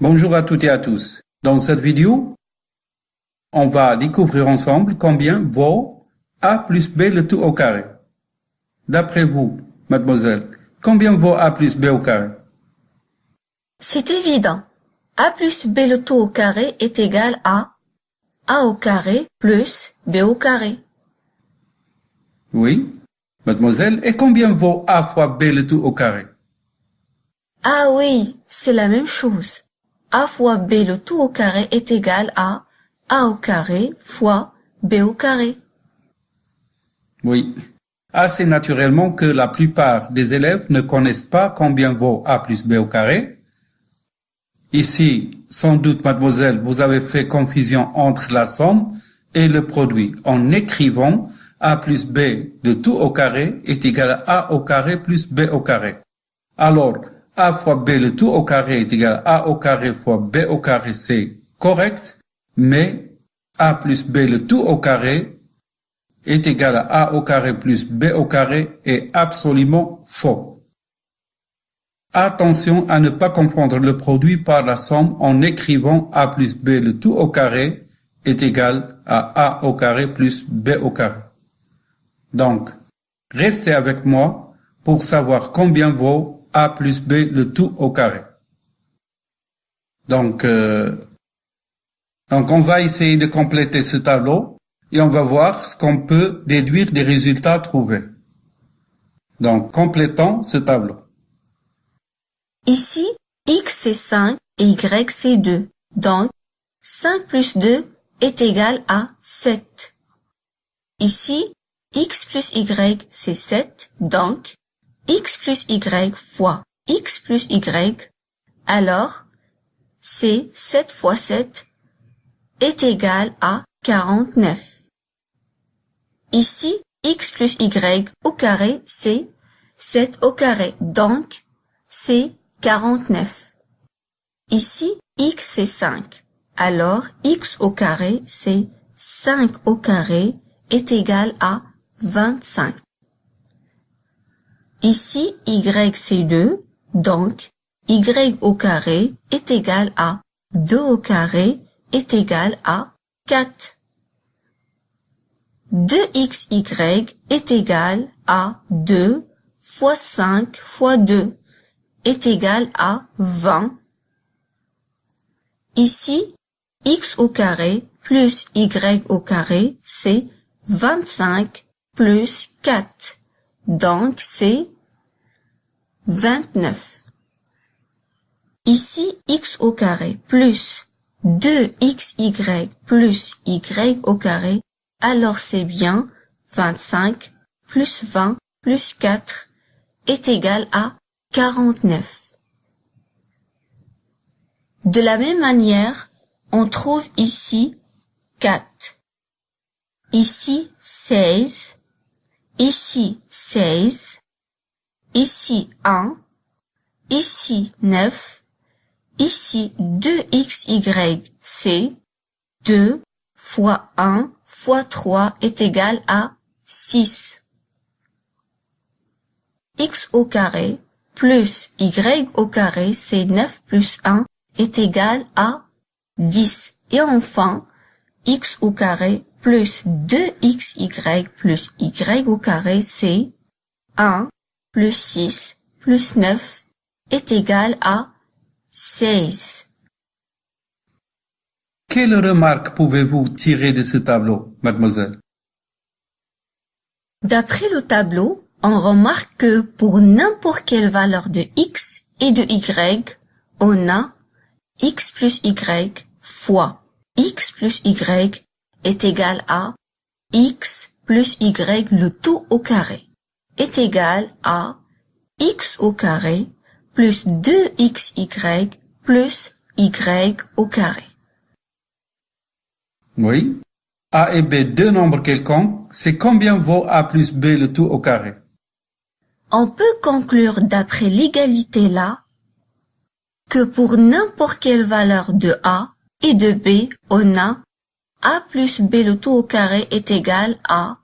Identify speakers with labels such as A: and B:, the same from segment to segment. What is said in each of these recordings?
A: Bonjour à toutes et à tous. Dans cette vidéo, on va découvrir ensemble combien vaut a plus b le tout au carré. D'après vous, mademoiselle, combien vaut a plus b au carré?
B: C'est évident. a plus b le tout au carré est égal à a au carré plus b au carré.
A: Oui, mademoiselle, et combien vaut a fois b le tout au carré?
B: Ah oui, c'est la même chose. A fois b le tout au carré est égal à a au carré fois b au carré.
A: Oui. Assez naturellement que la plupart des élèves ne connaissent pas combien vaut a plus b au carré. Ici, sans doute, mademoiselle, vous avez fait confusion entre la somme et le produit en écrivant a plus b de tout au carré est égal à a au carré plus b au carré. Alors, a fois b le tout au carré est égal à a au carré fois b au carré, c'est correct, mais a plus b le tout au carré est égal à a au carré plus b au carré est absolument faux. Attention à ne pas comprendre le produit par la somme en écrivant a plus b le tout au carré est égal à a au carré plus b au carré. Donc, restez avec moi pour savoir combien vaut a plus b le tout au carré. Donc, euh, donc on va essayer de compléter ce tableau et on va voir ce qu'on peut déduire des résultats trouvés. Donc, complétons ce tableau.
B: Ici, x c'est 5 et y c'est 2. Donc, 5 plus 2 est égal à 7. Ici, x plus y c'est 7, donc x plus y fois x plus y, alors c'est 7 fois 7 est égal à 49. Ici, x plus y au carré, c'est 7 au carré, donc c'est 49. Ici, x c'est 5, alors x au carré, c'est 5 au carré est égal à 25. Ici, y c'est 2, donc y au carré est égal à 2 au carré est égal à 4. 2xy est égal à 2 fois 5 fois 2 est égal à 20. Ici, x au carré plus y au carré, c'est 25 plus 4. Donc, c'est 29. Ici, x au carré plus 2xy plus y au carré, alors c'est bien 25 plus 20 plus 4 est égal à 49. De la même manière, on trouve ici 4. Ici 16 ici 16, ici 1, ici 9, ici 2xy, c'est 2 fois 1 fois 3 est égal à 6. x au carré plus y au carré, c'est 9 plus 1 est égal à 10. Et enfin, x au carré plus 2xy plus y au carré, c'est 1 plus 6 plus 9 est égal à 16.
A: Quelle remarque pouvez-vous tirer de ce tableau, mademoiselle?
B: D'après le tableau, on remarque que pour n'importe quelle valeur de x et de y, on a x plus y fois x plus y est égal à x plus y le tout au carré est égal à x au carré plus 2xy plus y au carré.
A: Oui. A et B, deux nombres quelconques, c'est combien vaut A plus B le tout au carré?
B: On peut conclure d'après l'égalité là que pour n'importe quelle valeur de A et de B, on a a plus b le tout au carré est égal à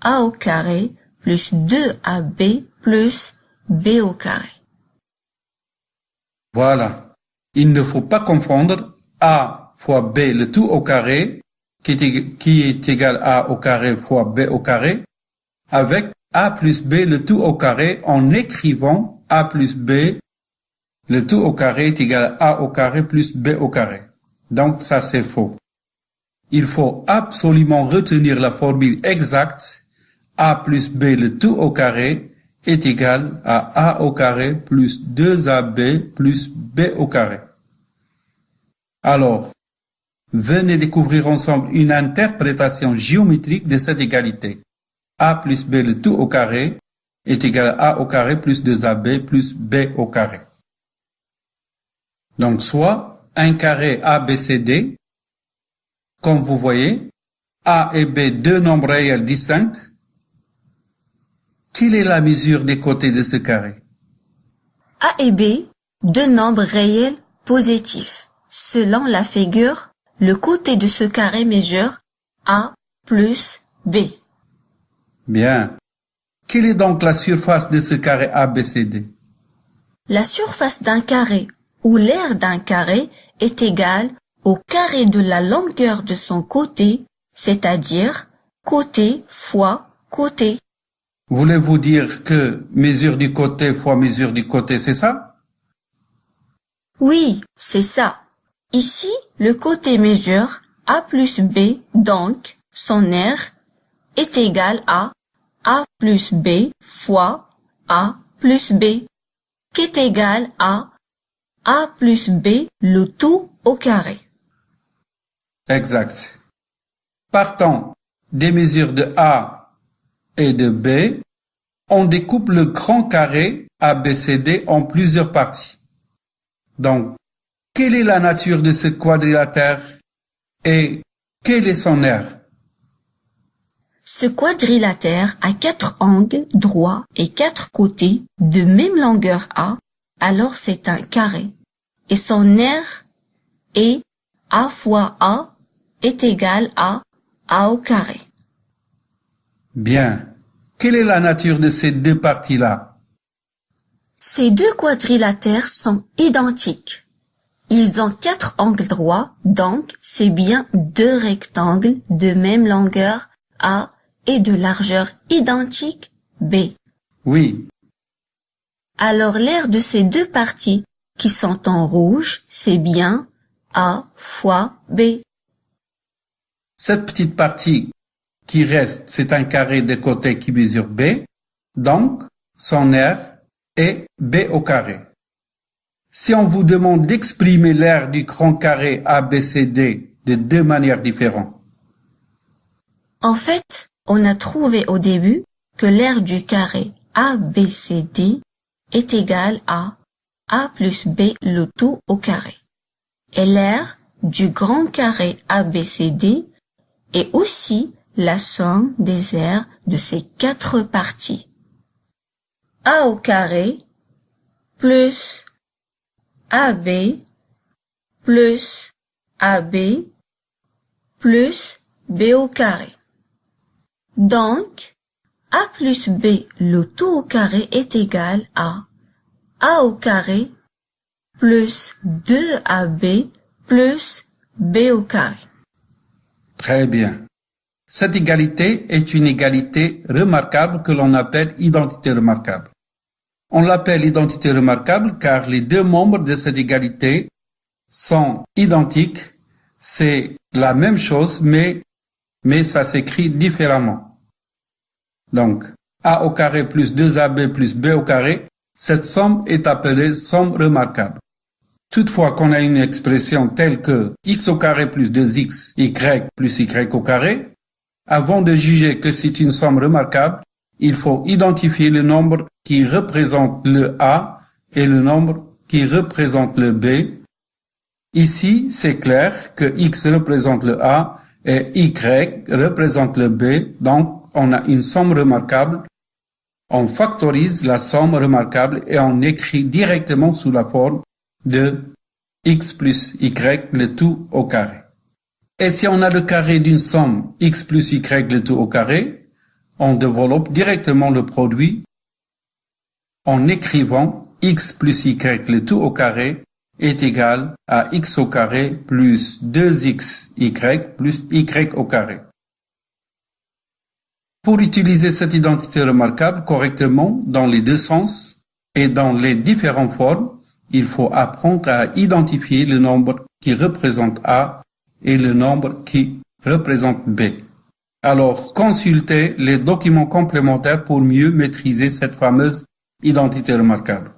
B: a au carré plus 2ab plus b au carré.
A: Voilà. il ne faut pas confondre a fois b le tout au carré, qui est, égal à a au carré fois b au carré, avec a plus b le tout au carré en écrivant a plus b le tout au carré est égal à a au carré plus b au carré. Donc ça c'est faux. Il faut absolument retenir la formule exacte a plus b le tout au carré est égal à a au carré plus 2ab plus b au carré. Alors, venez découvrir ensemble une interprétation géométrique de cette égalité. a plus b le tout au carré est égal à a au carré plus 2ab plus b au carré. Donc soit un carré ABCD, comme vous voyez, A et B deux nombres réels distincts. Quelle est la mesure des côtés de ce carré?
B: A et B, deux nombres réels positifs. Selon la figure, le côté de ce carré mesure A plus B.
A: Bien. Quelle est donc la surface de ce carré ABCD
B: La surface d'un carré où l'aire d'un carré est égal au carré de la longueur de son côté, c'est-à-dire côté fois côté.
A: Voulez-vous dire que mesure du côté fois mesure du côté, c'est ça?
B: Oui, c'est ça. Ici, le côté mesure A plus B, donc son aire est égal à A plus B fois A plus B, qui est égal à A plus B le tout au carré.
A: Exact. Partant des mesures de A et de B, on découpe le grand carré ABCD en plusieurs parties. Donc, quelle est la nature de ce quadrilatère et quel est son aire?
B: Ce quadrilatère a quatre angles droits et quatre côtés de même longueur A, alors c'est un carré. Et son aire est A fois A est égal à A au carré.
A: Bien. Quelle est la nature de ces deux parties-là?
B: Ces deux quadrilatères sont identiques. Ils ont quatre angles droits, donc c'est bien deux rectangles de même longueur A et de largeur identique B.
A: Oui.
B: Alors l'aire de ces deux parties qui sont en rouge, c'est bien A fois B.
A: Cette petite partie qui reste, c'est un carré de côté qui mesure B, donc son aire est B au carré. Si on vous demande d'exprimer l'aire du grand carré ABCD de deux manières différentes,
B: En fait, on a trouvé au début que l'aire du carré ABCD est égal à A plus B le tout au carré. Et l'aire du grand carré ABCD est aussi la somme des aires de ces quatre parties. A au carré plus AB plus AB plus B au carré. Donc, A plus B le tout au carré est égal à A au carré plus 2AB plus B au carré.
A: Très bien. Cette égalité est une égalité remarquable que l'on appelle identité remarquable. On l'appelle identité remarquable car les deux membres de cette égalité sont identiques. C'est la même chose, mais, mais ça s'écrit différemment. Donc, A au carré plus 2AB plus B au carré, cette somme est appelée somme remarquable. Toutefois qu'on a une expression telle que x au carré plus 2x, y plus y au carré, avant de juger que c'est une somme remarquable, il faut identifier le nombre qui représente le A et le nombre qui représente le B. Ici, c'est clair que X représente le A et Y représente le B, donc on a une somme remarquable. On factorise la somme remarquable et on écrit directement sous la forme de X plus Y le tout au carré. Et si on a le carré d'une somme x plus y le tout au carré, on développe directement le produit en écrivant x plus y le tout au carré est égal à x au carré plus 2xy plus y au carré. Pour utiliser cette identité remarquable correctement dans les deux sens et dans les différentes formes, il faut apprendre à identifier le nombre qui représente A et le nombre qui représente B. Alors, consultez les documents complémentaires pour mieux maîtriser cette fameuse identité remarquable.